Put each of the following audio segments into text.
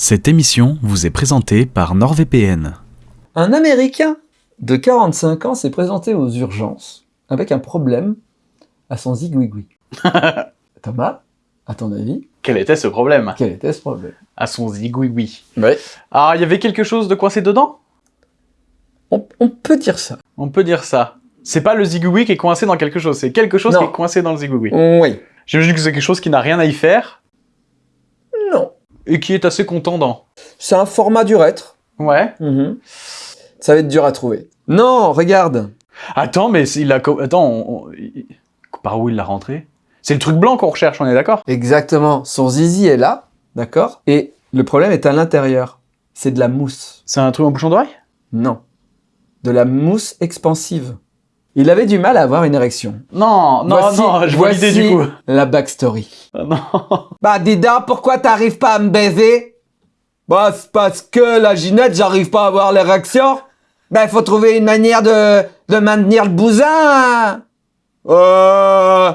Cette émission vous est présentée par NordVPN. Un Américain de 45 ans s'est présenté aux urgences avec un problème à son zigouigoui. Thomas, à ton avis, Quel était ce problème? Quel était ce problème? À son zigouigoui. Ouais. Ah, il y avait quelque chose de coincé dedans? On, on peut dire ça. On peut dire ça. C'est pas le zigouigoui qui est coincé dans quelque chose, c'est quelque chose Non. qui est coincé dans le zigouigoui. Oui. J'imagine que c'est quelque chose qui n'a rien à y faire. Et qui est assez contendant. C'est un format d'urètre. Ouais. Mhm. Ça va être dur à trouver. Non, regarde. Attends, mais il a... Attends, on- par où il l'a rentré? C'est le truc blanc qu'on recherche, on est d'accord? Exactement. Son zizi est là, d'accord? Et le problème est à l'intérieur. C'est de la mousse. C'est un truc en bouchon d'oreille Non. De la mousse expansive. Il avait du mal à avoir une érection. Non, non, Voici- non, je vois l'idée du coup. La backstory. Non. Bah donc, pourquoi t'arrives pas à me baiser? Bah c'est parce que la Ginette, j'arrive pas à avoir l'érection. Bah il faut trouver une manière de, de maintenir le bousin. Euh...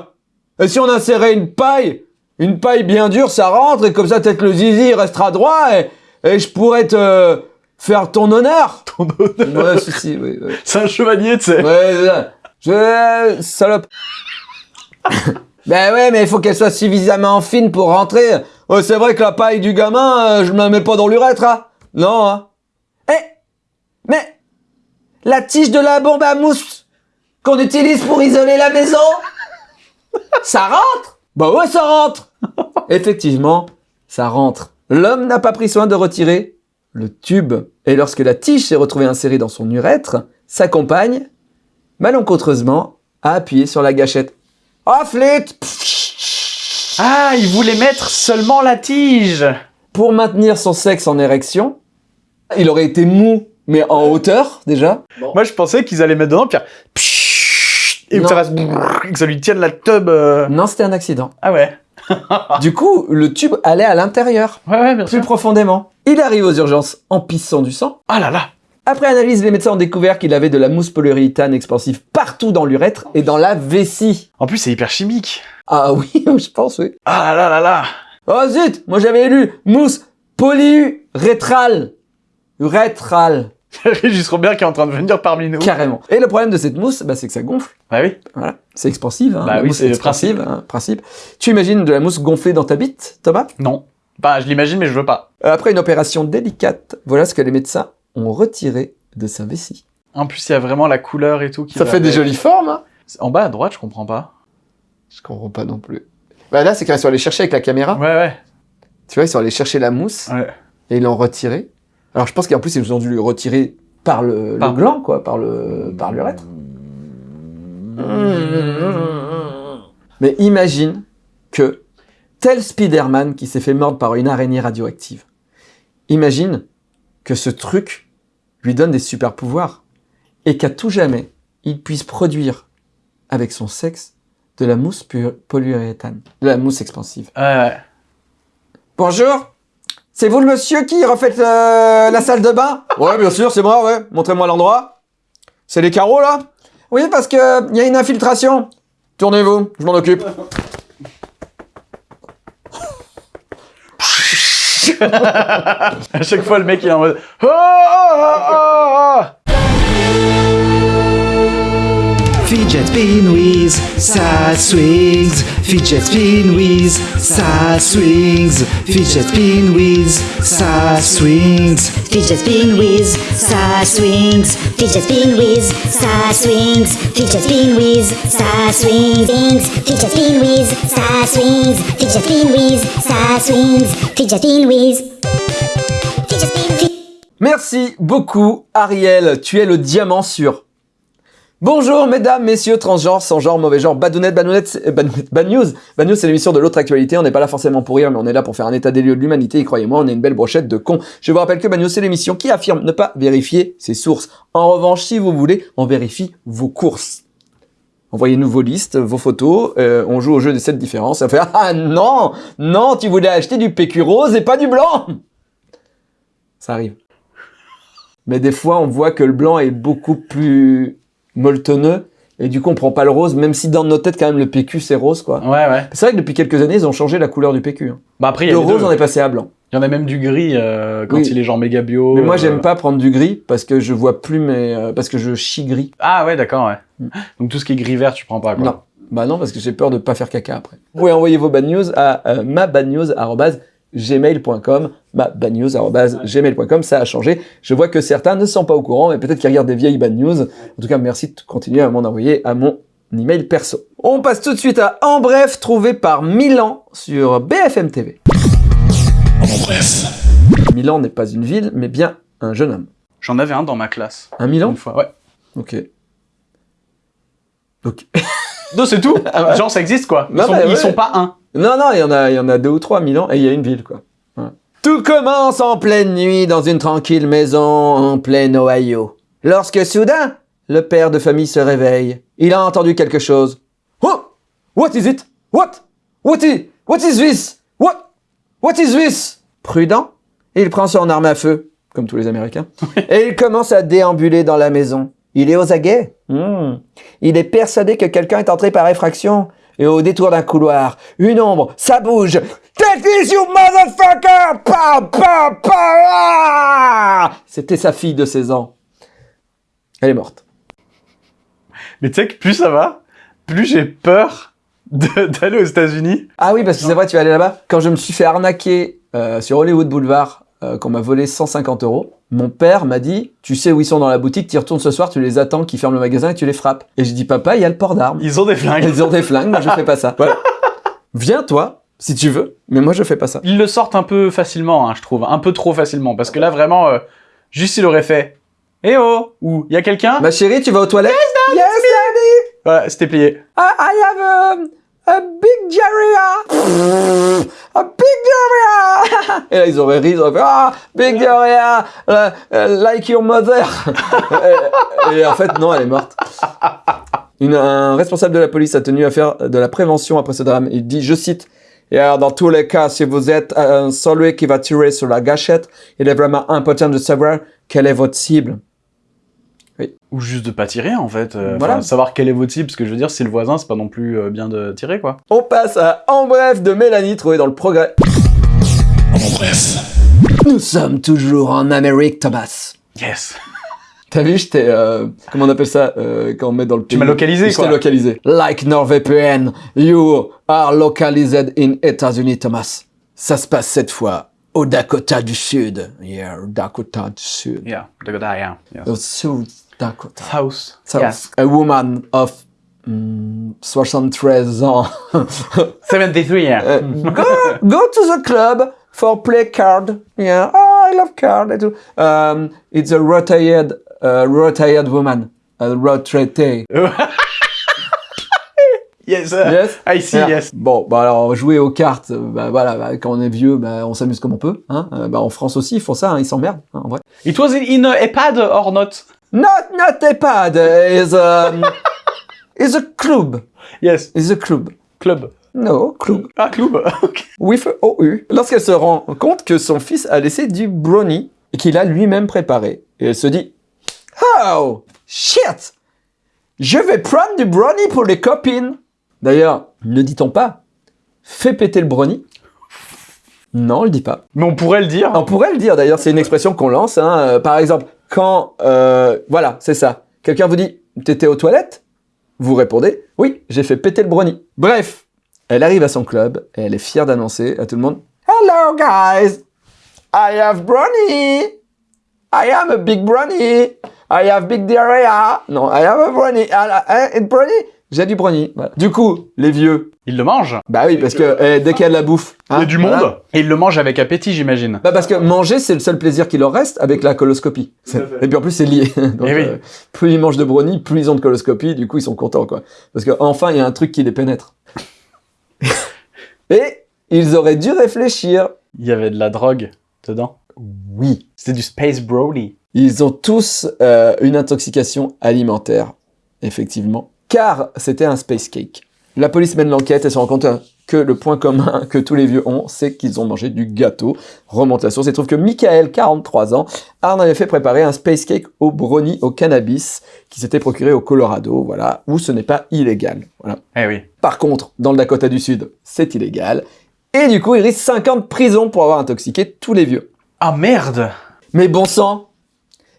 Et si on insérait une paille Une paille bien dure, ça rentre, et comme ça peut-être le zizi restera droit, et, et je pourrais te faire ton honneur. Ton honneur. Ouais, si, si, oui, oui. C'est un chevalier, tu sais. Ouais, c'est ça. Je... Salope. ben ouais, mais il faut qu'elle soit suffisamment fine pour rentrer. Ouais, c'est vrai que la paille du gamin, euh, je me la mets pas dans l'urètre, hein. Non, hein. Eh Mais La tige de la bombe à mousse qu'on utilise pour isoler la maison Ça rentre Bah ouais, ça rentre Effectivement, ça rentre. L'homme n'a pas pris soin de retirer le tube. Et lorsque la tige s'est retrouvée insérée dans son urètre, sa compagne, malencontreusement, a appuyé sur la gâchette. Oh, flûte Ah, il voulait mettre seulement la tige Pour maintenir son sexe en érection, il aurait été mou, mais en hauteur, déjà. Moi, je pensais qu'ils allaient mettre dedans, puis et que ça, fasse que ça lui tienne la tub. euh. Non, c'était un accident. Ah ouais. Du coup, le tube allait à l'intérieur, Ouais, ouais, bien plus sûr. profondément. Il arrive aux urgences en pissant du sang. Ah là là. Après analyse, les médecins ont découvert qu'il avait de la mousse polyuréthane expansive partout dans l'urètre et dans la vessie. En plus, c'est hyper chimique. Ah oui, je pense, oui. Ah là là là là. Oh zut Moi j'avais lu mousse polyurétrale. Urétrale, Régis Robert qui est en train de venir parmi nous. carrément. Et le problème de cette mousse, bah, c'est que ça gonfle. Bah oui. Voilà, c'est expansive. Hein, Bah la oui, mousse c'est le expansive, hein, principe. Tu imagines de la mousse gonflée dans ta bite, Thomas? Non. Bah, je l'imagine, mais je veux pas. Euh, Après une opération délicate, voilà ce que les médecins ont retiré de sa vessie. En plus, il y a vraiment la couleur et tout qui Ça fait des jolies formes. Hein En bas à droite, je comprends pas. Je comprends pas non plus. Bah là, c'est qu'ils sont allés chercher avec la caméra. Ouais, ouais. Tu vois, ils sont allés chercher la mousse Ouais. et ils l'ont retirée. Alors je pense qu'en plus, ils ont dû le retirer par le, le gland, quoi, par le par l'urètre. Mais imagine que tel Spider-Man qui s'est fait mordre par une araignée radioactive, imagine que ce truc lui donne des super pouvoirs et qu'à tout jamais, il puisse produire avec son sexe de la mousse polyuréthane, de la mousse expansive. Ouais, ouais. Bonjour C'est vous le monsieur qui refait euh, la salle de bain? Ouais, bien sûr, c'est moi, ouais. Montrez-moi l'endroit. C'est les carreaux, là? Oui, parce que il y a une infiltration. Tournez-vous, je m'en occupe. À chaque fois, le mec, il est en mode. Oh, oh, oh, oh, oh. Fidget spin with sad swings. Fidget spin with sad swings. Fidget spin with sad swings. Fidget spin with star swings. Fidget spin with star swings. Fidget spin with star swings. Fidget spin with star swings. Fidget spin with star swings. Fidget spin with. Fidget spin. Merci beaucoup, Ariel. Tu es le diamant sûr. Bonjour, mesdames, messieurs, transgenres, sans genre, mauvais genre, badounette, c'est- euh, badounette, bad news. Bad news, c'est l'émission de l'autre actualité. On n'est pas là forcément pour rire, mais on est là pour faire un état des lieux de l'humanité. Et croyez-moi, on est une belle brochette de cons. Je vous rappelle que Bad News, c'est l'émission qui affirme ne pas vérifier ses sources. En revanche, si vous voulez, on vérifie vos courses. Envoyez-nous vos listes, vos photos, euh, on joue au jeu des 7 différences. Ah non Non, tu voulais acheter du PQ rose et pas du blanc Ça arrive. Mais des fois, on voit que le blanc est beaucoup plus molletonneux. Et du coup, on prend pas le rose, même si dans nos têtes, quand même, le PQ, c'est rose, quoi. Ouais, ouais. C'est vrai que depuis quelques années, ils ont changé la couleur du PQ. hein. Bah après, il y a Le rose, deux. on est passé à blanc. Il y en a même du gris euh, quand Oui. il est genre méga bio. Mais moi, euh. j'aime pas prendre du gris parce que je vois plus mes... euh, parce que je chie gris. Ah ouais, d'accord, ouais. Mm. Donc tout ce qui est gris vert, tu prends pas quoi. Non. Bah non, parce que j'ai peur de pas faire caca après. Vous pouvez envoyer vos bad news à euh, mabadnews.gmail.com mabadnews.gmail.com, ça a changé. Je vois que certains ne sont pas au courant, mais peut-être qu'ils regardent des vieilles bad news. En tout cas, merci de continuer à m'en envoyer à mon email perso. On passe tout de suite à En Bref, trouvé par Milan sur BFM TV. En bref. Milan n'est pas une ville, mais bien un jeune homme. J'en avais un dans ma classe. Un Milan Une fois, ouais. Ok. Ok. Non, c'est tout. Ah ouais. Genre, ça existe quoi. Ils, Non, sont, bah, ils ouais. sont pas un. Non, non, il y en a, il y en a deux ou trois à Milan et il y a une ville, quoi. Ouais. Tout commence en pleine nuit dans une tranquille maison en plein Ohio. Lorsque soudain, le père de famille se réveille. Il a entendu quelque chose. Oh! What is it? What? What is, what is this? What? What is this? Prudent, il prend son arme à feu, comme tous les Américains, et il commence à déambuler dans la maison. Il est aux aguets. Hmm. Il est persuadé que quelqu'un est entré par effraction. Et au détour d'un couloir, une ombre, ça bouge. Take this, you motherfucker! Pa, pa, pa, ah C'était sa fille de 16 ans. Elle est morte. Mais tu sais que plus ça va, plus j'ai peur d'aller aux États-Unis. Ah oui, parce que c'est vrai, tu es allé là-bas. Quand je me suis fait arnaquer euh, sur Hollywood Boulevard, euh, qu'on m'a volé 150 euros, mon père m'a dit, tu sais où ils sont dans la boutique, tu y retournes ce soir, tu les attends, qu'ils ferment le magasin et tu les frappes. Et j'ai dit, papa, il y a le port d'armes. Ils ont des flingues. Ils ont des flingues, moi je fais pas ça. Voilà. Viens toi, si tu veux, mais moi je fais pas ça. Ils le sortent un peu facilement, hein, je trouve. Un peu trop facilement. Parce que là, vraiment, euh, juste il aurait fait Eh oh Ou il y a quelqu'un? Ma chérie, tu vas aux toilettes? Yes, daddy Voilà, c'était plié. I, I have a, a big diarrhea A big diarrhea Et là, ils auraient ri, ils auraient fait Ah, big diarrhea euh, euh, Like your mother et, en fait, non, elle est morte. Un responsable de la police a tenu à faire de la prévention après ce drame. Il dit, je cite, et alors, dans tous les cas, si vous êtes euh, celui qui va tirer sur la gâchette, il est vraiment important de savoir quelle est votre cible. Ou juste de pas tirer, en fait. Euh, Voilà. Savoir quel est votre cible, parce que je veux dire, si le voisin, c'est pas non plus euh, bien de tirer, quoi. On passe à En bref de Mélanie, trouvé dans le progrès. En bref. Nous sommes toujours en Amérique, Thomas. Yes T'as vu, j'étais, euh, comment on appelle ça, euh, quand on met dans le pays. m'as localisé, J'étais quoi. localisé. Like NordVPN, you are localized in États-Unis, Thomas. Ça se passe cette fois au Dakota du Sud. Yeah, Dakota du Sud. Yeah, Dakota, yeah. yeah. Dakota. South. So, Yes. A woman of mm, 73 ans. 73, yeah. Uh, go, go to the club for play card. Yeah, oh, I love card. I do. Um, it's a retired, uh, retired woman. A retraité. yes, uh, Yes? I see, Yeah. yes. Bon, bah alors jouer aux cartes, bah voilà, bah, quand on est vieux, bah on s'amuse comme on peut. Hein. Euh, bah en France aussi, ils font ça, hein, ils s'emmerdent, hein, en vrai. It was in a iPad or not? Not, not a pad, is a, is a club, Yes, is a club. club. No, club. Ah, club, ok. With OU. Lorsqu'elle se rend compte que son fils a laissé du brownie qu'il a lui-même préparé. Et elle se dit Oh, shit Je vais prendre du brownie pour les copines. D'ailleurs, ne dit-on pas Fais péter le brownie Non, on le dit pas. Mais on pourrait le dire. On pourrait le dire, d'ailleurs, c'est une expression qu'on lance. hein. Euh, Par exemple, quand... euh, voilà, c'est ça. Quelqu'un vous dit T'étais aux toilettes? Vous répondez Oui, j'ai fait péter le brownie. Bref, elle arrive à son club et elle est fière d'annoncer à tout le monde Hello guys! I have brownie! I am a big brownie! I have big diarrhea! Non, I have a brownie. Ah, ah, brownie? J'ai du brownie. Voilà. Du coup, les vieux, Il le mange. bah oui, parce que eh, dès qu'il y a de la bouffe... Il y a hein, du voilà. monde. Et il le mange avec appétit, j'imagine. Bah parce que manger, c'est le seul plaisir qui leur reste avec la coloscopie. Et puis en plus, c'est lié. Donc, Eh oui. euh, plus ils mangent de brownie, plus ils ont de coloscopie, du coup, ils sont contents, quoi. Parce que enfin, il y a un truc qui les pénètre. Et ils auraient dû réfléchir. Il y avait de la drogue dedans. Oui. C'était du Space Brownie. Ils ont tous euh, une intoxication alimentaire, effectivement, car c'était un space cake. La police mène l'enquête et se rend compte que le point commun que tous les vieux ont, c'est qu'ils ont mangé du gâteau. Remonte la source et trouve que Michael, 43 ans, a en effet préparé un space cake au brownie au cannabis qui s'était procuré au Colorado, voilà, où ce n'est pas illégal. Voilà. Eh oui. Par contre, dans le Dakota du Sud, c'est illégal. Et du coup, il risque 5 ans de prison pour avoir intoxiqué tous les vieux. Ah merde Mais bon sang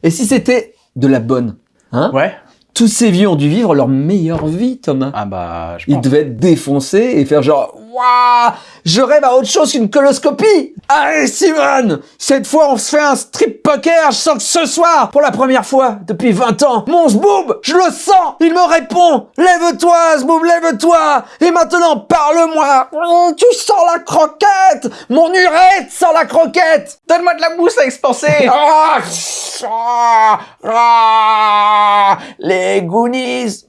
Et si c'était de la bonne Hein? Ouais. Tous ces vieux ont dû vivre leur meilleure vie, Thomas. Ah bah, je Ils devaient être défoncés et faire genre Waouh Je rêve à autre chose qu'une coloscopie. Allez Simone Cette fois on se fait un strip poker, je sens que ce soir, pour la première fois depuis 20 ans, mon zboob, je le sens. Il me répond Lève-toi zboob, lève-toi. Et maintenant parle-moi. Hum, Tu sens la croquette. Mon urètre sent la croquette. Donne-moi de la mousse à expanser. Ah, ah, ah, Les Goonies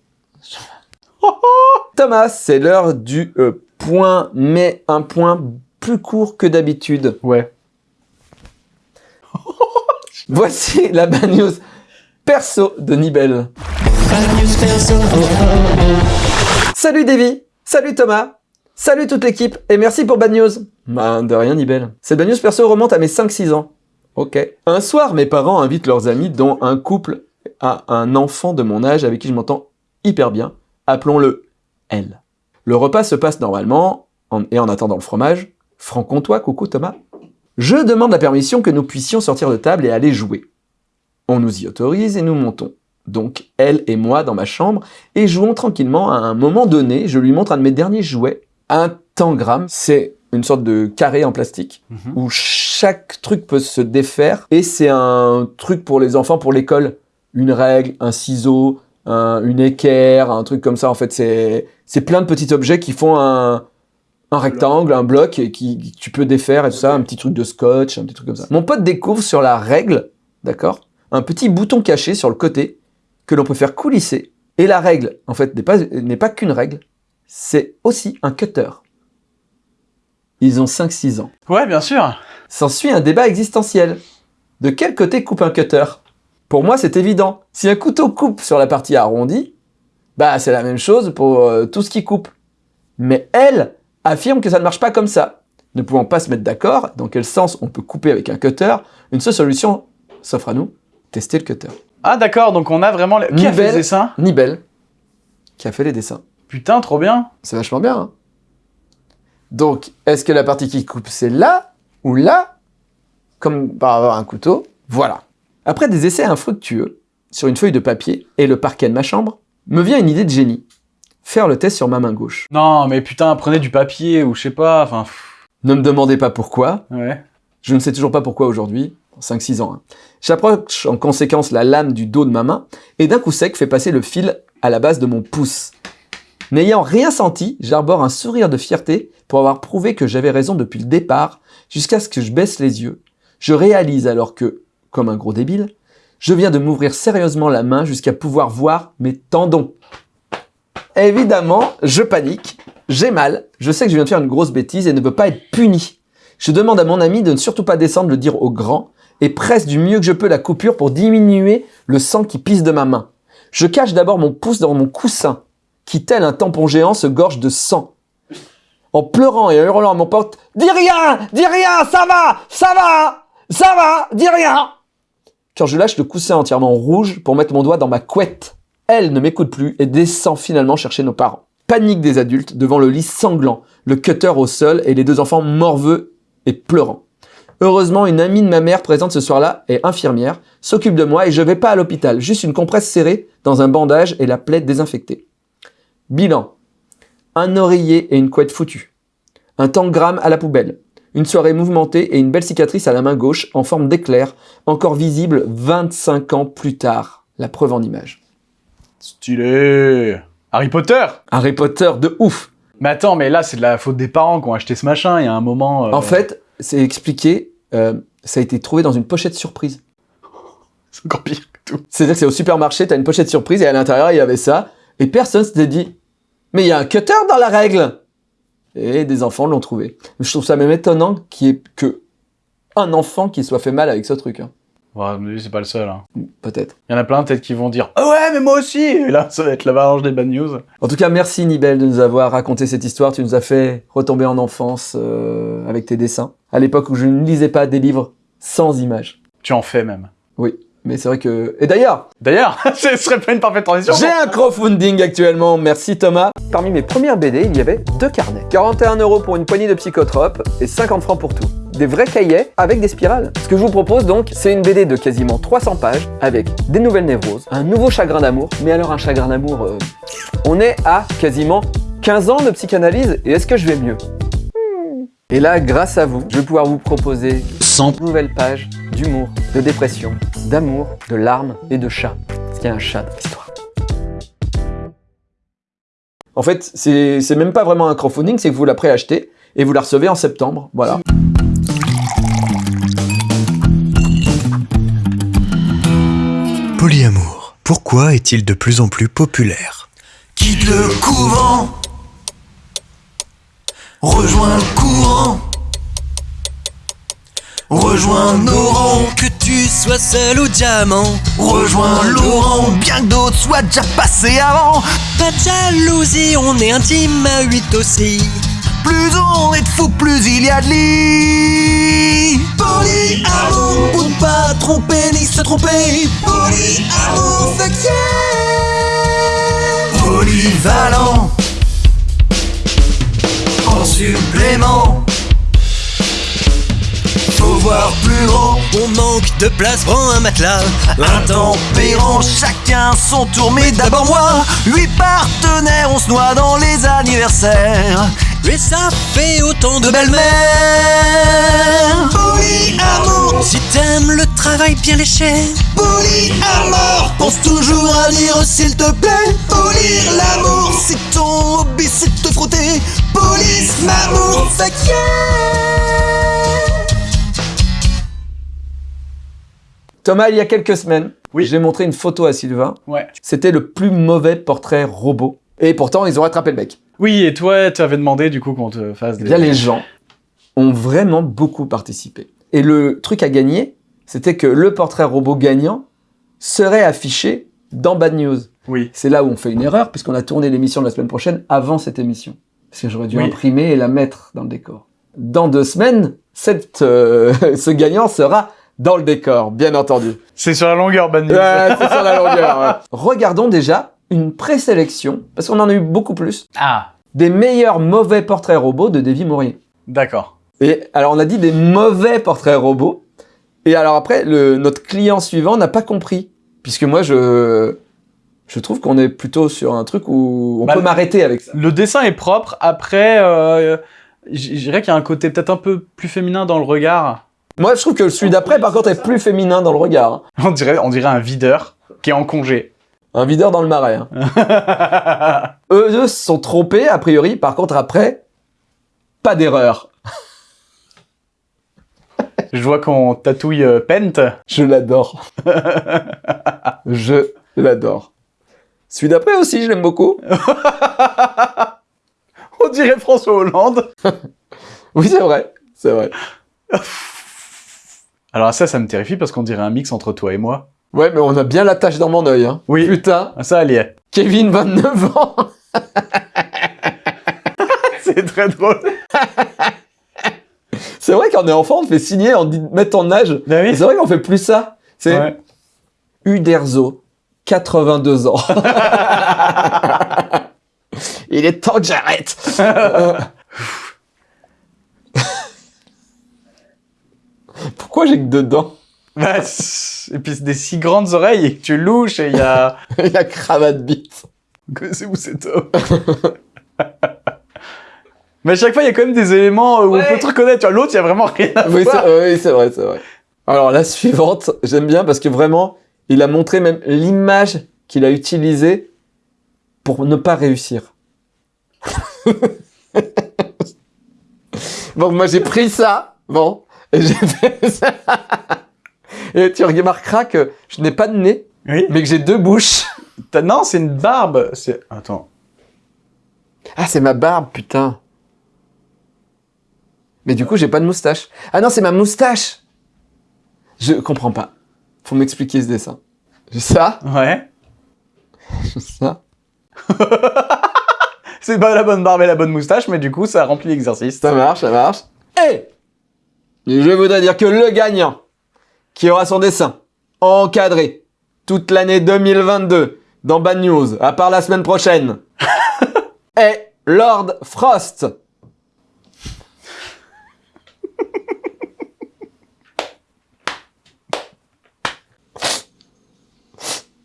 Thomas, c'est l'heure du euh, point, mais un point plus court que d'habitude. Ouais. Voici la bad news perso de Nibel. Salut Davy, salut Thomas, salut toute l'équipe, et merci pour Bad News. Bah, de rien Nibel. Cette Bad News perso remonte à mes 5-6 ans. Ok. Un soir, mes parents invitent leurs amis, dont un couple à un enfant de mon âge avec qui je m'entends hyper bien. Appelons-le L. Le repas se passe normalement, en- et en attendant le fromage, franc-comtois, coucou Thomas, je demande la permission que nous puissions sortir de table et aller jouer. On nous y autorise et nous montons. Donc, elle et moi dans ma chambre, et jouons tranquillement. À un moment donné, je lui montre un de mes derniers jouets, un tangram. C'est une sorte de carré en plastique, Mhm. où chaque truc peut se défaire, et c'est un truc pour les enfants, pour l'école. Une règle, un ciseau, un- une équerre, un truc comme ça. En fait, c'est plein de petits objets qui font un, un rectangle, un bloc, et qui, qui- tu peux défaire et tout ça, un petit truc de scotch, un petit truc comme ça. Mon pote découvre sur la règle, d'accord, un petit bouton caché sur le côté que l'on peut faire coulisser. Et la règle, en fait, n'est pas, n'est pas qu'une règle, c'est aussi un cutter. Ils ont 5-6 ans. Ouais, bien sûr. S'ensuit un débat existentiel. De quel côté coupe un cutter? Pour moi, c'est évident. Si un couteau coupe sur la partie arrondie, bah c'est la même chose pour euh, tout ce qui coupe. Mais elle affirme que ça ne marche pas comme ça. Ne pouvant pas se mettre d'accord dans quel sens on peut couper avec un cutter, une seule solution s'offre à nous, tester le cutter. Ah d'accord, donc on a vraiment... les- Qui a fait Nibel. ce dessin? Nibel, qui a fait les dessins. Putain, trop bien. C'est vachement bien. hein. Donc, est-ce que la partie qui coupe, c'est là ou là? Comme par avoir un couteau. Voilà. Après des essais infructueux sur une feuille de papier et le parquet de ma chambre, me vient une idée de génie. Faire le test sur ma main gauche. Non, mais putain, prenez du papier ou je sais pas, enfin... Ne me demandez pas pourquoi. Ouais. Je ne sais toujours pas pourquoi aujourd'hui. 5-6 ans. hein. J'approche en conséquence la lame du dos de ma main et d'un coup sec fais passer le fil à la base de mon pouce. N'ayant rien senti, j'arbore un sourire de fierté pour avoir prouvé que j'avais raison depuis le départ, jusqu'à ce que je baisse les yeux. Je réalise alors que, comme un gros débile, je viens de m'ouvrir sérieusement la main jusqu'à pouvoir voir mes tendons. Évidemment, je panique, j'ai mal, je sais que je viens de faire une grosse bêtise et ne veux pas être puni. Je demande à mon ami de ne surtout pas descendre le dire au grand et presse du mieux que je peux la coupure pour diminuer le sang qui pisse de ma main. Je cache d'abord mon pouce dans mon coussin, qui tel un tampon géant se gorge de sang. En pleurant et en hurlant à mon pote « Dis rien Dis rien Ça va Ça va Ça va Dis rien !» Quand je lâche le coussin entièrement rouge pour mettre mon doigt dans ma couette, elle ne m'écoute plus et descend finalement chercher nos parents. Panique des adultes devant le lit sanglant, le cutter au sol et les deux enfants morveux et pleurant. Heureusement, une amie de ma mère présente ce soir-là est infirmière, s'occupe de moi et je vais pas à l'hôpital, juste une compresse serrée dans un bandage et la plaie désinfectée. Bilan. Un oreiller et une couette foutue. Un tangram à la poubelle. Une soirée mouvementée et une belle cicatrice à la main gauche en forme d'éclair, encore visible 25 ans plus tard. La preuve en image. Stylé Harry Potter Harry Potter de ouf Mais attends, mais là, c'est de la faute des parents qui ont acheté ce machin, il y a un moment... euh, En fait, c'est expliqué, euh, ça a été trouvé dans une pochette surprise. C'est encore pire que tout. C'est-à-dire que c'est au supermarché, t'as une pochette surprise et à l'intérieur il y avait ça, et personne s'était dit Mais il y a un cutter dans la règle Et des enfants l'ont trouvé. Je trouve ça même étonnant qu'il y ait que un enfant qui soit fait mal avec ce truc. hein. Ouais, c'est pas le seul. Hein. Peut-être. Il y en a plein peut-être qui vont dire Ah ouais, mais moi aussi Et là, ça va être l'avalanche des bad news. En tout cas, merci Nibel de nous avoir raconté cette histoire. Tu nous as fait retomber en enfance euh, avec tes dessins. À l'époque où je ne lisais pas des livres sans images. Tu en fais même. Oui. Mais c'est vrai que... Et d'ailleurs, D'ailleurs, ce serait pas une parfaite transition. j'ai un crowdfunding actuellement, merci Thomas. Parmi mes premières BD, il y avait deux carnets. 41 euros pour une poignée de psychotropes et 50 francs pour tout. Des vrais cahiers avec des spirales. Ce que je vous propose donc, c'est une BD de quasiment 300 pages avec des nouvelles névroses, un nouveau chagrin d'amour. Mais alors un chagrin d'amour, euh, on est à quasiment 15 ans de psychanalyse et est-ce que je vais mieux? Et là, grâce à vous, je vais pouvoir vous proposer 100 nouvelles pages d'humour, de dépression, d'amour, de larmes et de chat. Parce qu'il y a un chat dans l'histoire. En fait, c'est c'est même pas vraiment un crowdfunding, c'est que vous la préachetez et vous la recevez en septembre. Voilà. Polyamour. Pourquoi est-il de plus en plus populaire? Quitte le couvent Rejoins le courant Rejoins nos rangs Que tu sois seul ou diamant Rejoins Laurent Bien que d'autres soient déjà passés avant Pas de jalousie, on est intime à 8 aussi plus on est de fous, plus il y a de lit. Polyamour, pour ne pas tromper ni se tromper. Polyamour, fuck yeah. Polyvalent. En supplément. Faut voir plus grand, on manque de place, prends un matelas. Intempérant, chacun son tour, mais d'abord moi. Huit partenaires, on se noie dans les anniversaires. Et ça fait autant de belles-mères. Polyamour, si t'aimes le travail bien léché. Polyamour, pense toujours à lire s'il te plaît. Polir l'amour, si ton hobby c'est de te frotter. Police, m'amour, fuck yeah. Thomas, il y a quelques semaines, Oui. j'ai montré une photo à Sylvain. Ouais. C'était le plus mauvais portrait robot. Et pourtant, ils ont rattrapé le mec. Oui, et toi, tu avais demandé du coup qu'on te fasse Eh des. bien, les gens ont vraiment beaucoup participé. Et le truc à gagner, c'était que le portrait robot gagnant serait affiché dans Bad News. Oui. C'est là où on fait une erreur, puisqu'on a tourné l'émission de la semaine prochaine avant cette émission. Parce que j'aurais dû Oui. imprimer et la mettre dans le décor. Dans deux semaines, cette, euh, ce gagnant sera dans le décor, bien entendu. C'est sur la longueur, Bad News. Ouais, c'est sur la longueur. ouais. Regardons déjà une présélection, parce qu'on en a eu beaucoup plus, Ah, des meilleurs mauvais portraits robots de Davy Maurier. d'accord. Et alors, on a dit des mauvais portraits robots. Et alors après, le, notre client suivant n'a pas compris. Puisque moi, je, je trouve qu'on est plutôt sur un truc où on Bah, peut m'arrêter avec ça. Le dessin est propre. Après, euh, je dirais qu'il y a un côté peut-être un peu plus féminin dans le regard. Moi, je trouve que celui d'après, par contre, est plus féminin dans le regard. On dirait, on dirait un videur qui est en congé. Un videur dans le marais. hein. Eux deux se sont trompés, a priori. Par contre, après, pas d'erreur. Je vois qu'on tatouille euh, Pent. Je l'adore. je l'adore. Celui d'après aussi, je l'aime beaucoup. On dirait François Hollande. Oui, c'est vrai. C'est vrai. Alors ça, ça me terrifie parce qu'on dirait un mix entre toi et moi. Ouais, mais on a bien la tache dans mon œil. Hein. Oui. Putain, Ça, elle y est. Kevin, 29 ans. C'est très drôle. C'est vrai qu'en est enfant, on te fait signer, on te dit mettre ton âge. Oui. C'est vrai qu'on fait plus ça. C'est Ouais. Uderzo, 82 ans. Il est temps que j'arrête. Pourquoi j'ai que deux dents Bah, c'est- et puis c'est des si grandes oreilles et que tu louches et il y a... La cravate bite. C'est où cet homme Mais à chaque fois, il y a quand même des éléments où Ouais. on peut te reconnaître. Tu vois, l'autre, il y a vraiment rien à Oui, voir. c'est oui, c'est vrai, c'est vrai. Alors la suivante, j'aime bien parce que vraiment, il a montré même l'image qu'il a utilisée pour ne pas réussir. bon, moi j'ai pris ça, bon, et j'ai fait ça. Et tu remarqueras que je n'ai pas de nez, Oui. mais que j'ai deux bouches. Non, c'est une barbe. C'est... Attends. Ah, c'est ma barbe, putain. Mais du coup, j'ai pas de moustache. Ah non, c'est ma moustache. Je comprends pas. Faut m'expliquer ce dessin. J'ai ça, Ouais. j'ai ça. C'est pas la bonne barbe et la bonne moustache, mais du coup, ça remplit l'exercice. Ça marche, ça marche. Et je voudrais dire que le gagnant, qui aura son dessin encadré toute l'année 2022 dans Bad News, à part la semaine prochaine, est Lord Frost.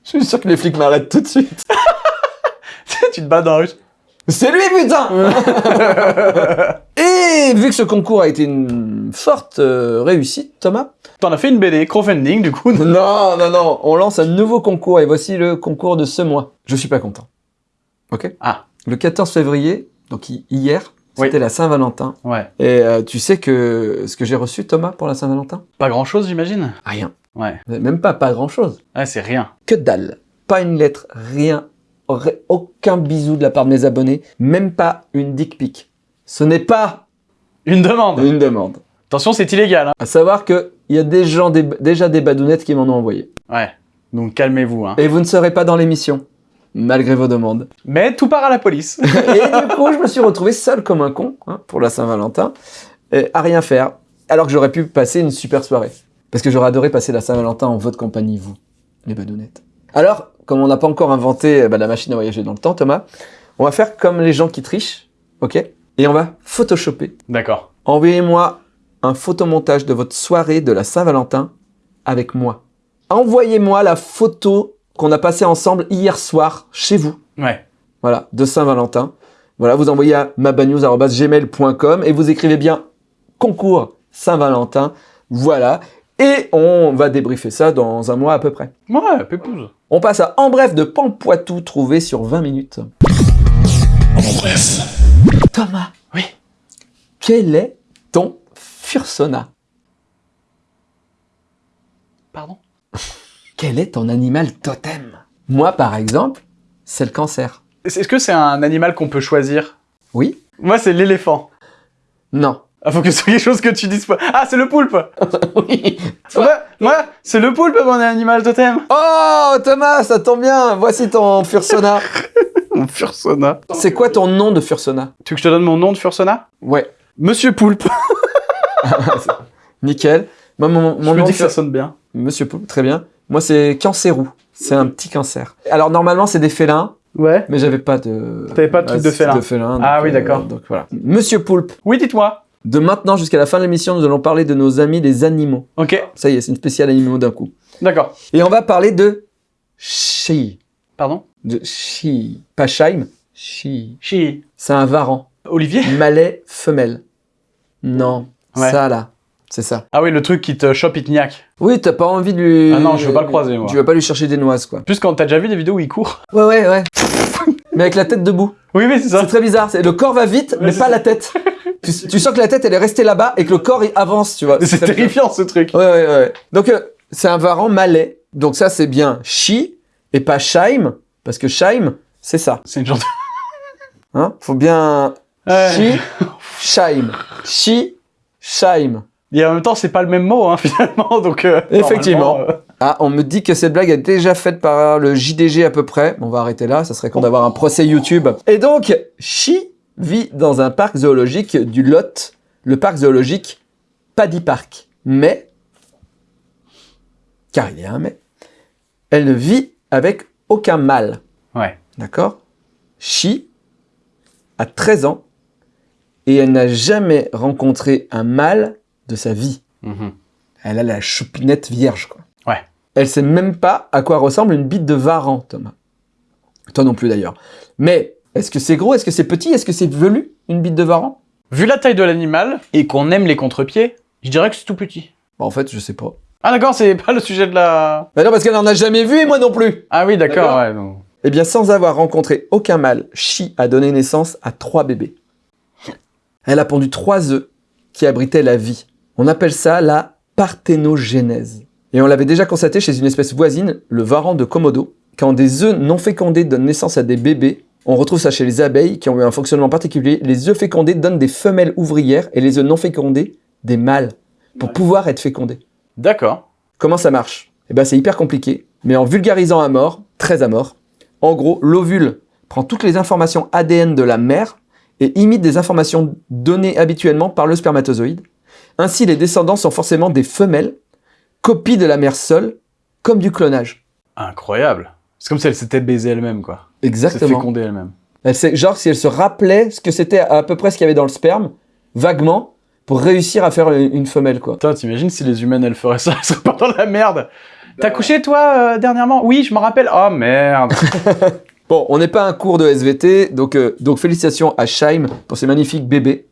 Je suis sûr que les flics m'arrêtent tout de suite. tu te bats dans la rue. C'est lui, putain Et vu que ce concours a été une forte euh, réussite, Thomas, T'en as fait une BD, crowdfunding, du coup. Non, non, non, on lance un nouveau concours et voici le concours de ce mois. Je suis pas content. Ok Ah. Le 14 février, donc hi- hier, Oui. c'était la Saint-Valentin. Ouais. Et euh, tu sais que ce que j'ai reçu, Thomas, pour la Saint-Valentin? Pas grand chose, j'imagine? Rien. Ouais. Même pas, pas grand-chose. Ouais, c'est rien. Que dalle. Pas une lettre, rien. Aucun bisou de la part de mes abonnés. Même pas une dick pic. Ce n'est pas Une demande. une demande. Attention, c'est illégal. Hein. À savoir que il y a des gens, des- déjà des badounettes qui m'en ont envoyé. Ouais. Donc calmez-vous. Hein. Et vous ne serez pas dans l'émission, malgré vos demandes. Mais tout part à la police. Et du coup, je me suis retrouvé seul comme un con hein, pour la Saint-Valentin, à rien faire, alors que j'aurais pu passer une super soirée. Parce que j'aurais adoré passer la Saint-Valentin en votre compagnie, vous, les badounettes. Alors, comme on n'a pas encore inventé euh, bah, la machine à voyager dans le temps, Thomas, on va faire comme les gens qui trichent, ok Et on va photoshopper. D'accord. Envoyez-moi un photomontage de votre soirée de la Saint-Valentin avec moi. Envoyez-moi la photo qu'on a passée ensemble hier soir chez vous. Ouais. Voilà, de Saint-Valentin. Voilà, vous envoyez à mabanews.gmail.com et vous écrivez bien concours Saint-Valentin. Voilà. Et on va débriefer ça dans un mois à peu près. Ouais, pépouze. On passe à En bref de Pampoitou, trouvé sur 20 minutes. En bref. Thomas. Oui. Quel est ton fursona? Pardon? Quel est ton animal totem? Moi, par exemple, c'est le cancer. Est-ce que c'est un animal qu'on peut choisir? Oui Moi, c'est l'éléphant. Non. Ah, faut que ce soit quelque chose que tu dises pas. Ah, c'est le poulpe oui. Ouais, moi, c'est le poulpe, mon animal totem Oh, Thomas, ça tombe bien. Voici ton fursona. Mon fursona. c'est quoi ton nom de fursona? Tu veux que je te donne mon nom de fursona? Ouais. Monsieur Poulpe. Nickel. Moi, mon, Je mon me nom dis de que ça sonne bien. Monsieur Poulpe, très bien. Moi, c'est Cancérou. C'est un petit cancer. Alors, normalement, c'est des félins, Ouais. mais j'avais pas de... T'avais pas de truc de félin. De félin Ah oui, d'accord. donc voilà. Monsieur Poulpe, Oui, dites-moi. De maintenant jusqu'à la fin de l'émission, nous allons parler de nos amis les animaux. Ok, Ça y est, c'est une spéciale animaux d'un coup. d'accord. Et on va parler de Chi. Pardon? De Chi. Pas Scheim. Chi. Chi. C'est un varan. Olivier? Malais femelle. Non. Ouais. Ça, là. C'est ça. Ah oui, le truc qui te chope, il te niaque. Oui, t'as pas envie de lui... Ah non, je veux pas le croiser, moi. Tu vas pas lui chercher des noises, quoi. Plus quand t'as déjà vu des vidéos où il court. Ouais, ouais, ouais. mais avec la tête debout. Oui, mais c'est ça. C'est très bizarre. Le corps va vite, mais pas la tête. tu, tu sens que la tête, elle est restée là-bas et que le corps, il avance, tu vois. C'est terrifiant, ce truc. Ouais, ouais, ouais. Donc, euh, c'est un varan malais. Donc ça, c'est bien chi et pas Scheim, parce que Scheim, c'est ça. C'est une genre de... Hein? Faut bien chi, Scheim. Chi, Scheim. Et en même temps, c'est pas le même mot, hein, finalement, donc... euh, Effectivement. euh, Ah, on me dit que cette blague est déjà faite par le JDG à peu près. On va arrêter là, ça serait con d'avoir un procès YouTube. Et donc, Chi vit dans un parc zoologique du Lot, le parc zoologique Paddy Park. Mais, car il y a un mais, elle ne vit avec aucun mâle. Ouais. D'accord? Chi a 13 ans et elle n'a jamais rencontré un mâle de sa vie. Mhm. Elle a la choupinette vierge, quoi. Ouais. Elle sait même pas à quoi ressemble une bite de varan, Thomas. Toi non plus, d'ailleurs. Mais, est-ce que c'est gros? Est-ce que c'est petit? Est-ce que c'est velu, une bite de varan? Vu la taille de l'animal, et qu'on aime les contre-pieds, je dirais que c'est tout petit. Bah, En fait, je sais pas. Ah d'accord, c'est pas le sujet de la... Bah non, parce qu'elle en a jamais vu et moi non plus Ah oui, d'accord, ouais. Eh bien, sans avoir rencontré aucun mâle, Chi a donné naissance à trois bébés. Elle a pondu trois œufs qui abritaient la vie. On appelle ça la parthénogénèse. Et on l'avait déjà constaté chez une espèce voisine, le varan de Komodo. Quand des œufs non fécondés donnent naissance à des bébés, on retrouve ça chez les abeilles qui ont eu un fonctionnement particulier. Les œufs fécondés donnent des femelles ouvrières et les œufs non fécondés des mâles pour pouvoir être fécondés. D'accord. Comment ça marche? Eh ben c'est hyper compliqué, mais en vulgarisant à mort, très à mort, en gros, l'ovule prend toutes les informations ADN de la mère et imite des informations données habituellement par le spermatozoïde. Ainsi, les descendants sont forcément des femelles, copies de la mère seule, comme du clonage. Incroyable. C'est comme si elle s'était baisée elle-même, quoi. Exactement. fécondée elle-même. Elle sait- genre si elle se rappelait ce que c'était à peu près ce qu'il y avait dans le sperme, vaguement, pour réussir à faire une femelle, quoi. Putain, t'imagines si les humaines elles feraient ça, elles seraient pas dans la merde. T'as couché toi euh, dernièrement? Oui, je me rappelle. Oh merde. Bon, on n'est pas un cours de SVT, donc, euh, donc félicitations à Shaim pour ses magnifiques bébés.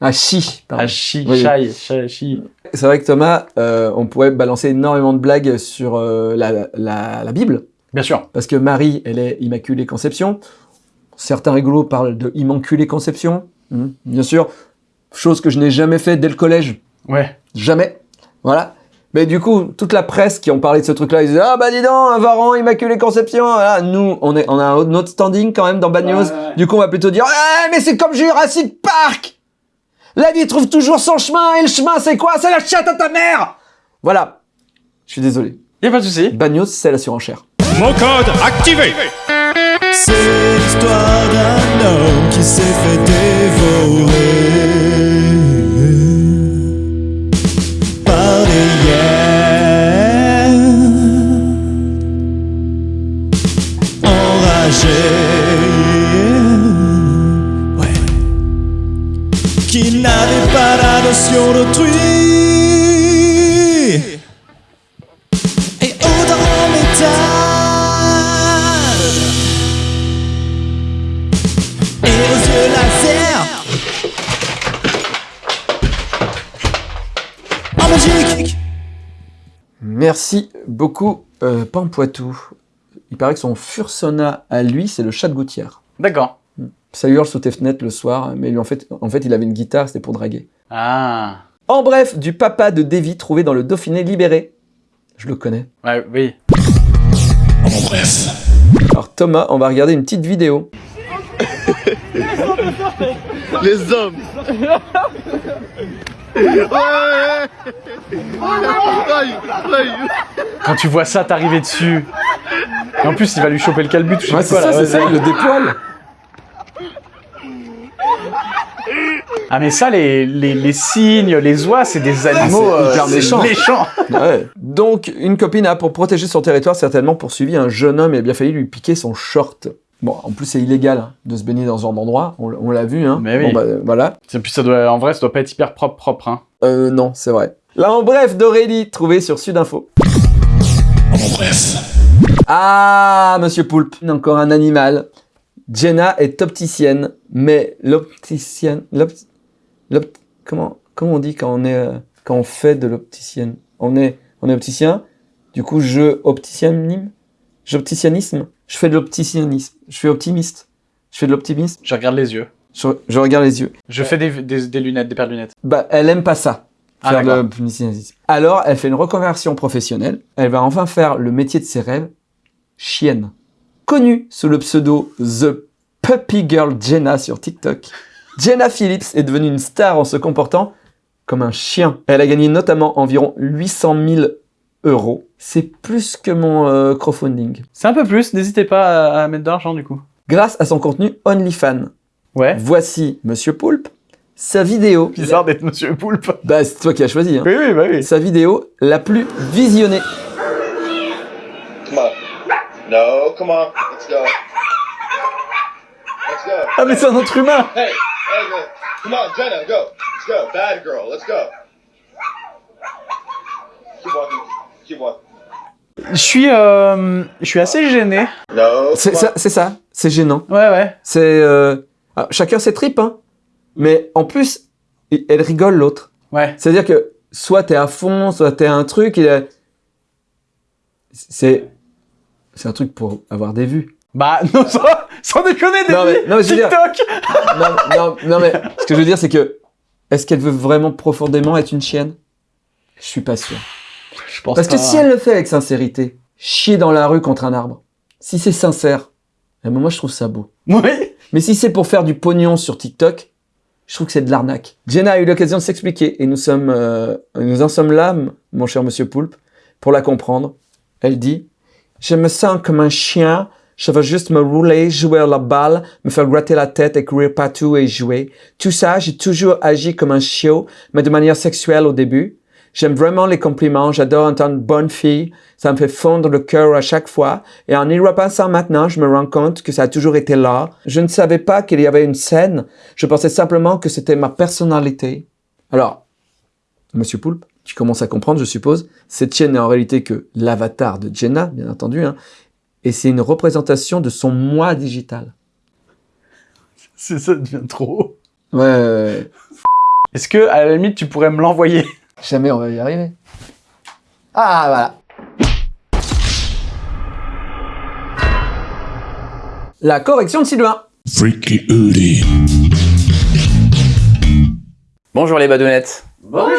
À Chi, pardon. Ah, chi, Oui. chai, chai, chi. C'est vrai que Thomas, euh, on pourrait balancer énormément de blagues sur euh, la, la, la Bible, Bien sûr. parce que Marie, elle est Immaculée Conception. Certains rigolos parlent de Immaculée Conception, Hmm, bien sûr. Chose que je n'ai jamais fait dès le collège. Ouais. Jamais. Voilà. Mais du coup, toute la presse qui ont parlé de ce truc-là, ils disaient Ah bah dis donc, un varan, Immaculée Conception. Voilà. Nous, on, est, on a un autre standing quand même dans Bad News. Ouais, ouais, ouais. Du coup, on va plutôt dire Ah, mais c'est comme Jurassic Park La vie trouve toujours son chemin, et le chemin, c'est quoi? C'est la chatte à ta mère Voilà. Je suis désolé. Y a pas de souci. Bad News, c'est la surenchère. Mon code activé C'est l'histoire d'un homme qui s'est fait dévorer Merci beaucoup, euh, Pampoitou. Il paraît que son fursona à lui, c'est le chat de gouttière. D'accord. Ça hurle sous tes fenêtres le soir, mais lui, en fait, en fait, il avait une guitare, c'était pour draguer. Ah. En bref, du papa de Davy trouvé dans le Dauphiné libéré. Je le connais. Ouais, oui. En bref. Alors Thomas, on va regarder une petite vidéo. Les hommes Quand tu vois ça t'arriver dessus. Et en plus, il va lui choper le calbut Ouais, c'est quoi, ça, c'est ça, il le dépoile. Ah, mais ça, les, les, les cygnes, les oies, c'est des animaux hyper c'est méchant. méchants. Ouais. Donc, une copine a, pour protéger son territoire, certainement poursuivi un jeune homme et a bien failli lui piquer son short. Bon, en plus, c'est illégal hein, de se baigner dans ce genre d'endroit, on, l'a vu, hein. Mais oui. Bon, bah, euh, voilà. Et puis ça doit, en vrai, ça doit pas être hyper propre, propre, hein. Euh, non, c'est vrai. Là, en bref, d'Aurélie, trouvé sur Sudinfo. En bref. Ah, monsieur Poulpe, encore un animal. Jenna est opticienne, mais l'opticienne, l'opt, l'opt- comment, comment on dit quand on est, euh, quand on fait de l'opticienne? On est, on est opticien. Du coup, je opticianisme, j'opticianisme. Je fais de l'opticianisme. Je suis optimiste. Je fais de l'optimisme. Je regarde les yeux. Je, je regarde les yeux. Je fais des, des, des lunettes, des paires de lunettes. Bah, elle aime pas ça. Ah, de. Alors, elle fait une reconversion professionnelle. Elle va enfin faire le métier de ses rêves. Chienne. Connue sous le pseudo The Puppy Girl Jenna sur TikTok. Jenna Phillips est devenue une star en se comportant comme un chien. Elle a gagné notamment environ 800 000 euros. C'est plus que mon euh, crowdfunding. C'est un peu plus, n'hésitez pas à, à mettre de l'argent du coup. Grâce à son contenu OnlyFans. Ouais. Voici Monsieur Poulpe, sa vidéo. Bizarre d'être Monsieur Poulpe. Bah, c'est toi qui as choisi. Hein. Oui, oui, bah oui. Sa vidéo la plus visionnée. Come on. No, come on. Let's go. Let's go. Ah, mais c'est un autre humain Hey, hey, man. Come on, Jenna, go. Let's go. Bad girl, let's go. Keep walking. Keep walking. Je suis, euh, je suis assez gêné. C'est ça, c'est ça, c'est gênant. Ouais, ouais. C'est euh, alors, chacun ses tripes, hein. Mais en plus, elle rigole l'autre. Ouais. C'est-à-dire que soit t'es à fond, soit t'es un truc. C'est c'est un truc pour avoir des vues. Bah, non, sans, sans déconner, des Non, mais- non, mais dire- TikTok Non, non, non, mais ce que je veux dire, c'est que est-ce qu'elle veut vraiment profondément être une chienne? Je suis pas sûr. Je pense Parce que pas. si elle le fait avec sincérité, chier dans la rue contre un arbre, si c'est sincère, eh ben moi je trouve ça beau. Oui. Mais si c'est pour faire du pognon sur TikTok, je trouve que c'est de l'arnaque. Jenna a eu l'occasion de s'expliquer et nous sommes, euh, nous en sommes là, mon cher monsieur Poulpe, pour la comprendre. Elle dit Je me sens comme un chien, je veux juste me rouler, jouer à la balle, me faire gratter la tête et courir partout et jouer. Tout ça, j'ai toujours agi comme un chiot, mais de manière sexuelle au début. J'aime vraiment les compliments, j'adore entendre bonne fille, ça me fait fondre le cœur à chaque fois. Et en y repensant maintenant, je me rends compte que ça a toujours été là. Je ne savais pas qu'il y avait une scène, je pensais simplement que c'était ma personnalité. Alors, Monsieur Poulpe, tu commences à comprendre, je suppose, cette chaîne n'est en réalité que l'avatar de Jenna, bien entendu, hein, et c'est une représentation de son moi digital. C'est ça devient trop. Ouais, ouais, ouais. Est-ce que, à la limite, tu pourrais me l'envoyer? Jamais on va y arriver. Ah, voilà. La correction de Sylvain. Freaky Udi. Bonjour les badounettes. Bonjour,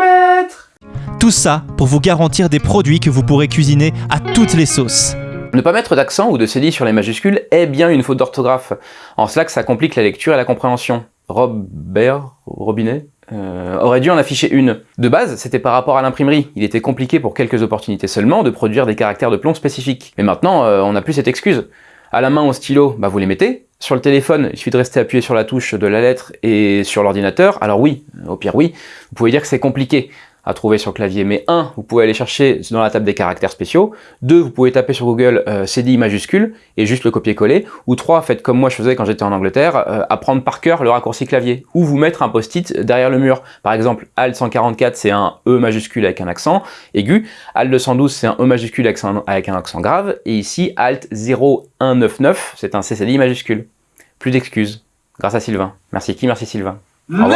maître Tout ça pour vous garantir des produits que vous pourrez cuisiner à toutes les sauces. Ne pas mettre d'accent ou de cédille sur les majuscules est bien une faute d'orthographe. En cela que ça complique la lecture et la compréhension. Robert Robinet euh, aurait dû en afficher une. De base, c'était par rapport à l'imprimerie. Il était compliqué pour quelques opportunités seulement de produire des caractères de plomb spécifiques. Mais maintenant, euh, on n'a plus cette excuse. À la main, au stylo, bah vous les mettez. Sur le téléphone, il suffit de rester appuyé sur la touche de la lettre et sur l'ordinateur. Alors oui, au pire oui, vous pouvez dire que c'est compliqué à trouver sur clavier. Mais un, vous pouvez aller chercher dans la table des caractères spéciaux. Deux, vous pouvez taper sur Google euh, CDI majuscule et juste le copier-coller. Ou trois, faites comme moi je faisais quand j'étais en Angleterre, euh, apprendre par cœur le raccourci clavier. Ou vous mettre un post-it derrière le mur. Par exemple, Alt 144 c'est un E majuscule avec un accent aigu. Alt 212 c'est un E majuscule avec un, avec un accent grave. Et ici, Alt 0199 c'est un CCDI majuscule. Plus d'excuses. Grâce à Sylvain. Merci qui Merci Sylvain? Non,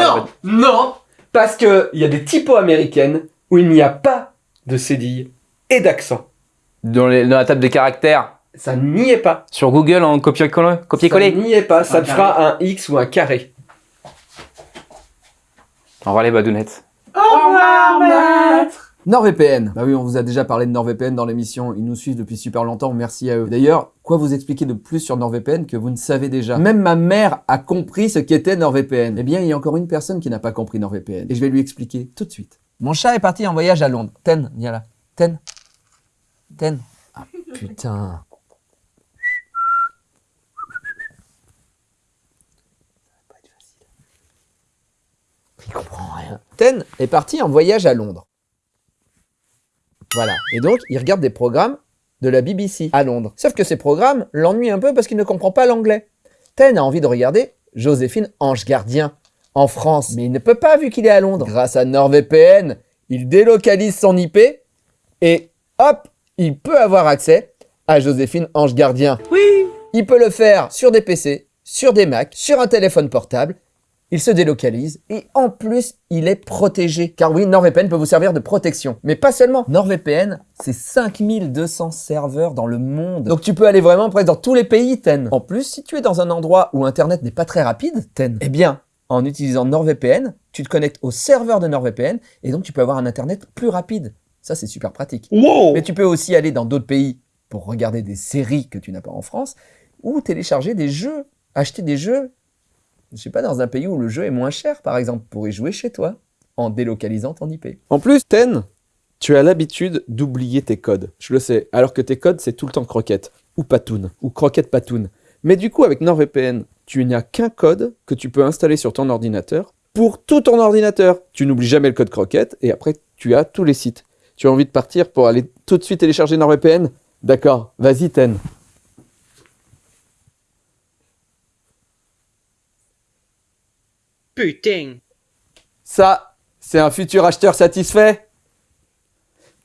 non, parce que il y a des typos américaines où il n'y a pas de cédille et d'accent. Dans, les- dans la table des caractères, Ça n'y est pas. sur Google en copier-coller. Ça copier-coller. n'y est pas. Ça te fera un X ou un carré. Au revoir les badounettes. NordVPN. Bah oui, on vous a déjà parlé de NordVPN dans l'émission. Ils nous suivent depuis super longtemps. Merci à eux. D'ailleurs, quoi vous expliquer de plus sur NordVPN que vous ne savez déjà? Même ma mère a compris ce qu'était NordVPN. Eh bien, il y a encore une personne qui n'a pas compris NordVPN. Et je vais lui expliquer tout de suite. Mon chat est parti en voyage à Londres. Ten, viens là. Ten. Ten. Ah putain. Il comprend rien. Ten est parti en voyage à Londres. Voilà. Et donc, il regarde des programmes de la BBC à Londres. Sauf que ces programmes l'ennuient un peu parce qu'il ne comprend pas l'anglais. Ten a envie de regarder Joséphine Ange Gardien en France. Mais il ne peut pas vu qu'il est à Londres. Grâce à NordVPN, il délocalise son IP et hop, il peut avoir accès à Joséphine Ange Gardien. Oui Il peut le faire sur des PC, sur des Mac, sur un téléphone portable. Il se délocalise et en plus, il est protégé. Car oui, NordVPN peut vous servir de protection. Mais pas seulement. NordVPN, c'est 5200 serveurs dans le monde. Donc tu peux aller vraiment presque dans tous les pays, Ten. En plus, si tu es dans un endroit où Internet n'est pas très rapide, Ten, eh bien, en utilisant NordVPN, tu te connectes au serveur de NordVPN et donc tu peux avoir un Internet plus rapide. Ça, c'est super pratique. Mais tu peux aussi aller dans d'autres pays pour regarder des séries que tu n'as pas en France ou télécharger des jeux, acheter des jeux je sais pas, dans un pays où le jeu est moins cher, par exemple, pour y jouer chez toi, en délocalisant ton IP. En plus, Ten, tu as l'habitude d'oublier tes codes. Je le sais, alors que tes codes, c'est tout le temps croquette, ou patoun, ou croquette patoun. Mais du coup, avec NordVPN, tu n'as qu'un code que tu peux installer sur ton ordinateur pour tout ton ordinateur. Tu n'oublies jamais le code croquette, et après, tu as tous les sites. Tu as envie de partir pour aller tout de suite télécharger NordVPN? D'accord, vas-y, Ten. Putain. Ça, c'est un futur acheteur satisfait.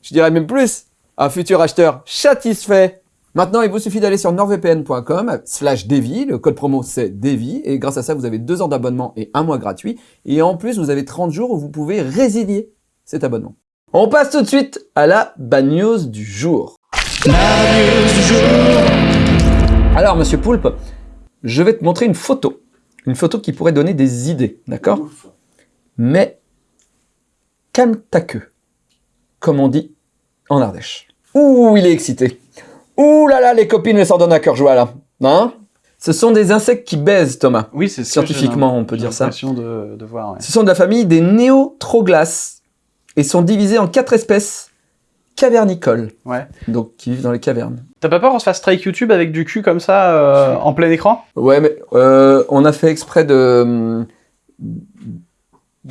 Je dirais même plus, un futur acheteur satisfait. Maintenant, il vous suffit d'aller sur nordvpn.com slash Devi. Le code promo, c'est Devi. Et grâce à ça, vous avez deux ans d'abonnement et un mois gratuit. Et en plus, vous avez 30 jours où vous pouvez résilier cet abonnement. On passe tout de suite à la bad news du jour. Alors, monsieur Poulpe, je vais te montrer une photo. Une photo qui pourrait donner des idées, d'accord Mais calme ta queue, comme on dit en Ardèche. Ouh, il est excité. Ouh là là, les copines elles s'en donnent à cœur joie là. Hein Ce sont des insectes qui baisent, Thomas. Oui, c'est ce que Scientifiquement, on peut dire ça. de, de voir. ouais. Ce sont de la famille des néotroglas et sont divisés en quatre espèces cavernicoles, Ouais. donc qui vivent dans les cavernes. T'as pas peur qu'on se fasse strike YouTube avec du cul comme ça euh, en plein écran? Ouais, mais euh, on a fait exprès de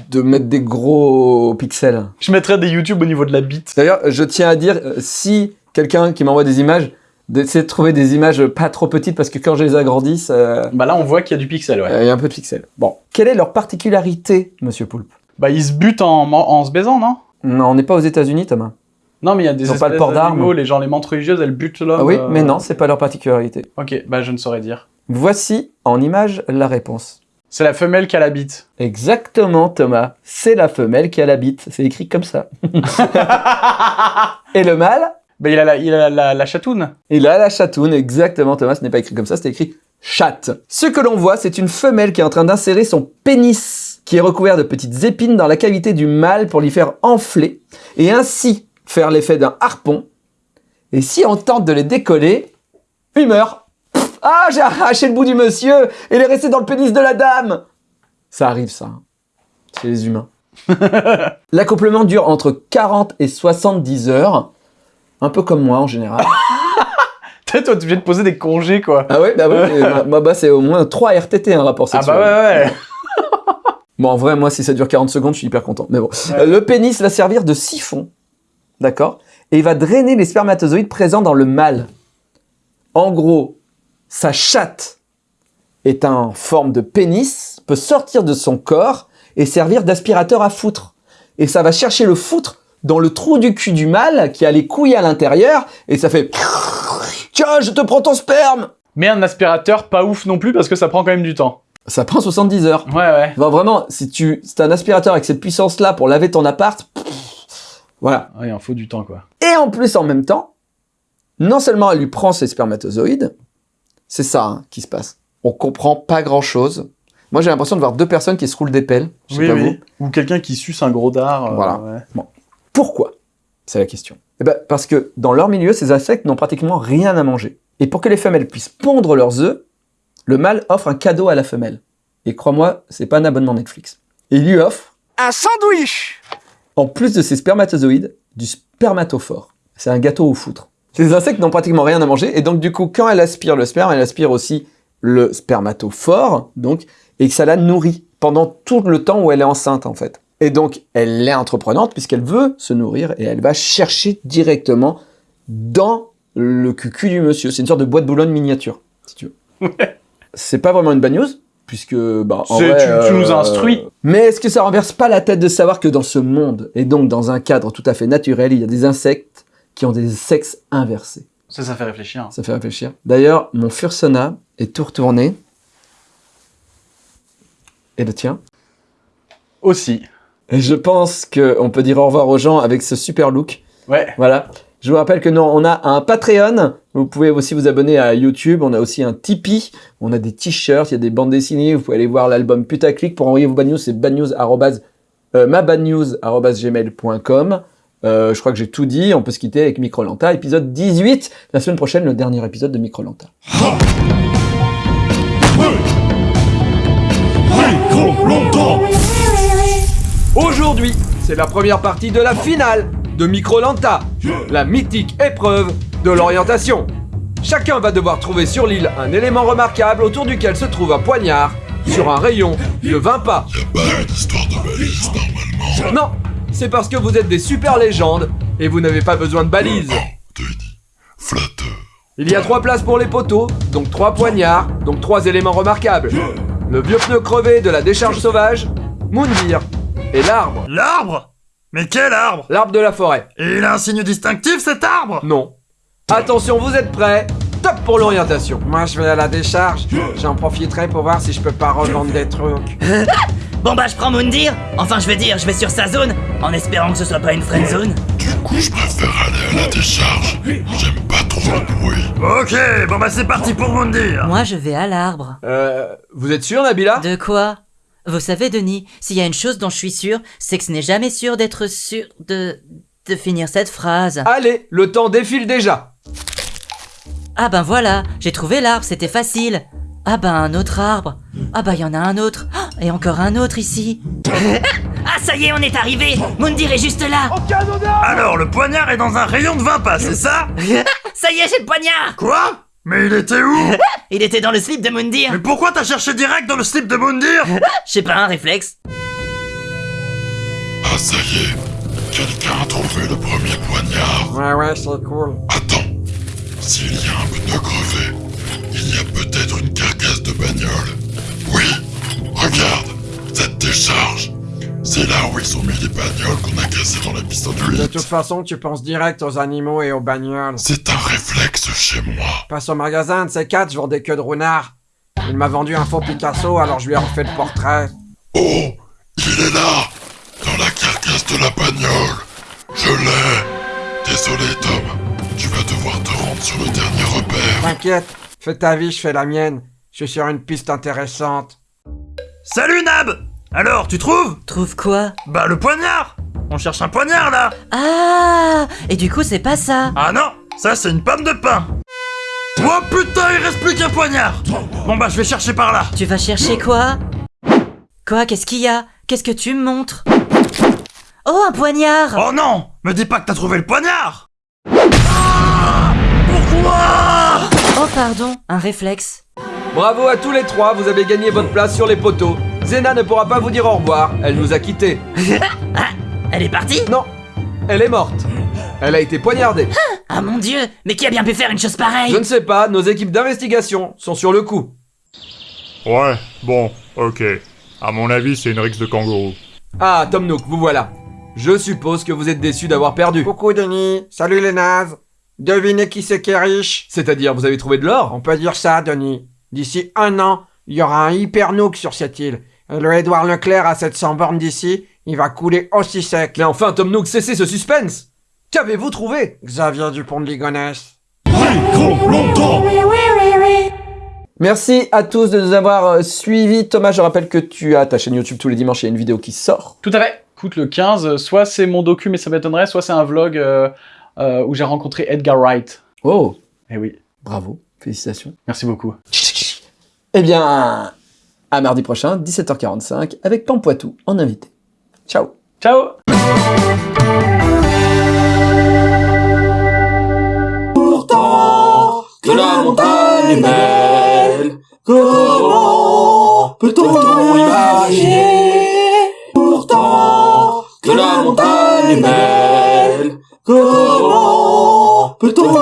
de mettre des gros pixels. Je mettrais des YouTube au niveau de la bite. D'ailleurs, je tiens à dire, euh, si quelqu'un qui m'envoie des images, d'essayer de trouver des images pas trop petites parce que quand je les agrandis, ça- Bah là, on voit qu'il y a du pixel, ouais. euh, il y a un peu de pixels. Bon, quelle est leur particularité, Monsieur Poulpe? Bah, ils se butent en, en se baisant, non? Non, on n'est pas aux États-Unis, Thomas. Non, mais il y a des Ils pas le espèces port d'armes. d'animaux, les gens, les menthes religieuses, elles butent l'homme. Ah oui, euh, mais non, c'est pas leur particularité. Ok, bah je ne saurais dire. Voici en image la réponse. C'est la femelle qui a la bite. Exactement, Thomas. C'est la femelle qui a la bite. C'est écrit comme ça. Et le mâle, Bah, il a la, il a la, la chatoune. il a la chatoune. Exactement, Thomas. Ce n'est pas écrit comme ça, c'est écrit chatte. Ce que l'on voit, c'est une femelle qui est en train d'insérer son pénis, qui est recouvert de petites épines dans la cavité du mâle pour l'y faire enfler, et ainsi faire l'effet d'un harpon. Et si on tente de les décoller, il meurt. Pff, ah, j'ai arraché le bout du monsieur, et il est resté dans le pénis de la dame. Ça arrive, ça. hein. Chez les humains. L'accouplement dure entre 40 et 70 heures. Un peu comme moi en général. Toi, tu viens de poser des congés, quoi. Ah ouais, bah oui, bah, c'est au moins 3 RTT un rapport Ah sexuel. bah ouais, ouais. Bon, en vrai, moi, si ça dure 40 secondes, je suis hyper content. Mais bon. Euh, Le pénis va servir de siphon. D'accord Et il va drainer les spermatozoïdes présents dans le mâle. En gros, sa chatte est en forme de pénis, peut sortir de son corps et servir d'aspirateur à foutre. Et ça va chercher le foutre dans le trou du cul du mâle qui a les couilles à l'intérieur et ça fait Tiens, je te prends ton sperme Mais un aspirateur, pas ouf non plus, parce que ça prend quand même du temps. Ça prend 70 heures. Ouais, ouais. Vraiment, si tu si t'as un aspirateur avec cette puissance-là pour laver ton appart, pff, voilà. Ouais, il en faut du temps, quoi. Et en plus, en même temps, non seulement elle lui prend ses spermatozoïdes, c'est ça hein, qui se passe. On comprend pas grand-chose. Moi, j'ai l'impression de voir deux personnes qui se roulent des pelles. Je sais Oui, pas oui. Ou quelqu'un qui suce un gros dard. euh, Voilà. ouais. Pourquoi? C'est la question. Eh ben, parce que dans leur milieu, ces insectes n'ont pratiquement rien à manger. Et pour que les femelles puissent pondre leurs œufs, le mâle offre un cadeau à la femelle. Et crois-moi, c'est pas un abonnement Netflix. Et il lui offre Un sandwich en plus de ses spermatozoïdes, du spermatophore. C'est un gâteau au foutre. Ces insectes n'ont pratiquement rien à manger, et donc du coup, quand elle aspire le sperme, elle aspire aussi le spermatophore, donc, et que ça la nourrit pendant tout le temps où elle est enceinte, en fait. Et donc, elle est entreprenante puisqu'elle veut se nourrir, et elle va chercher directement dans le cucu du monsieur. C'est une sorte de boîte boulogne miniature, si tu veux. C'est pas vraiment une bad news, puisque... Bah, en C'est- vrai, tu- tu nous instruis. Mais est-ce que ça renverse pas la tête de savoir que dans ce monde, et donc dans un cadre tout à fait naturel, il y a des insectes qui ont des sexes inversés? Ça, ça fait réfléchir. Ça fait réfléchir. D'ailleurs, mon Fursona est tout retourné. Et le tien Aussi. Et je pense qu'on peut dire au revoir aux gens avec ce super look. Ouais. Voilà. Je vous rappelle que nous, on a un Patreon. Vous pouvez aussi vous abonner à YouTube. On a aussi un Tipeee. On a des t-shirts. Il y a des bandes dessinées. Vous pouvez aller voir l'album Putaclic. Pour envoyer vos bad news, c'est badnews, euh, mabadnews@gmail.com. Euh, je crois que j'ai tout dit. On peut se quitter avec Microlanta, épisode 18. La semaine prochaine, le dernier épisode de Microlanta. Aujourd'hui, c'est la première partie de la finale de Microlanta, la mythique épreuve de l'orientation. Chacun va devoir trouver sur l'île un élément remarquable autour duquel se trouve un poignard sur un rayon de 20 pas. Non, c'est parce que vous êtes des super légendes et vous n'avez pas besoin de balises. Il y a trois places pour les poteaux, donc trois poignards, donc trois éléments remarquables. Le vieux pneu crevé de la décharge sauvage, Moundir et l'arbre. L'arbre? Mais quel arbre L'arbre de la forêt. Et il a un signe distinctif cet arbre Non. Attention, vous êtes prêts? Top pour l'orientation. Moi, je vais à la décharge. J'en profiterai pour voir si je peux pas revendre des trucs. Bon bah je prends Moundir, enfin je veux dire, je vais sur sa zone, en espérant que ce soit pas une friend zone. Du coup, je préfère aller à la décharge. J'aime pas trop le bruit. Ok, bon bah c'est parti pour Moundir Moi je vais à l'arbre. Euh, vous êtes sûr, Nabila? De quoi? Vous savez Denis, s'il y a une chose dont je suis sûr, c'est que ce n'est jamais sûr d'être sûr de... de finir cette phrase. Allez, le temps défile déjà. Ah ben voilà, j'ai trouvé l'arbre, c'était facile. Ah ben un autre arbre. Ah ben y en a un autre. Ah, Et encore un autre ici. ah ça y est, on est arrivé Moundir est juste là Alors, le poignard est dans un rayon de 20 pas, c'est ça? Ça y est, j'ai le poignard Quoi? Mais il était où Il était dans le slip de Moundir Mais pourquoi t'as cherché direct dans le slip de Moundir Je sais pas, un réflexe. Ah, ça y est. Quelqu'un a trouvé le premier poignard. Ouais, ouais, c'est cool. Attends. S'il y a un pneu crevé, il y a peut-être une carcasse de bagnole. Oui, regarde, cette décharge. C'est là où ils ont mis les bagnoles qu'on a cassées dans l'épisode De 8. toute façon, tu penses direct aux animaux et aux bagnoles. C'est un réflexe chez moi. Passe au magasin de ces quatre, je vends des queues de renard. Il m'a vendu un faux Picasso, alors je lui ai refait le portrait. Oh, il est là, dans la carcasse de la bagnole. Je l'ai. Désolé, Tom. Tu vas devoir te rendre sur le dernier repère. T'inquiète, fais ta vie, je fais la mienne. Je suis sur une piste intéressante. Salut Nab Alors, tu trouves? Trouve quoi? Bah le poignard! On cherche un poignard là! Ah! Et du coup, c'est pas ça. Ah non Ça c'est une pomme de pain. Oh putain, il reste plus qu'un poignard! Bon bah je vais chercher par là. Tu vas chercher quoi? Quoi? Qu'est-ce qu'il y a? Qu'est-ce que tu me montres? Oh, un poignard! Oh non! Me dis pas que t'as trouvé le poignard! Ah! Pourquoi? Oh, pardon, un réflexe. Bravo à tous les trois, vous avez gagné votre place sur les poteaux. Zena ne pourra pas vous dire au revoir, elle nous a quittés. Elle est partie? Non, elle est morte. Elle a été poignardée. Ah mon dieu Mais qui a bien pu faire une chose pareille? Je ne sais pas, nos équipes d'investigation sont sur le coup. Ouais, bon, ok. À mon avis, c'est une rixe de kangourou. Ah, Tom Nook, vous voilà. Je suppose que vous êtes déçu d'avoir perdu. Coucou Denis, salut les nazes. Devinez qui c'est qui est riche C'est-à-dire, vous avez trouvé de l'or? On peut dire ça, Denis. D'ici un an, il y aura un hyper nook sur cette île. Et le Edouard Leclerc à 700 bornes d'ici, il va couler aussi sec. Mais enfin, Tom Nook, cessez ce suspense Qu'avez-vous trouvé? Xavier Dupont de Ligonnès. Merci à tous de nous avoir euh, suivis. Thomas, je rappelle que tu as ta chaîne YouTube tous les dimanches, il y a une vidéo qui sort. Tout à fait. Écoute, le 15, soit c'est mon docu, mais ça m'étonnerait, soit c'est un vlog euh, euh, où j'ai rencontré Edgar Wright. Oh Eh oui. Bravo, félicitations. Merci beaucoup. Eh bien, à mardi prochain, 17h45, avec Pampoitou en invité. Ciao. Ciao. Pourtant, que la montagne est belle, comment peut-on imaginer? Pourtant, que la montagne est belle, comment peut-on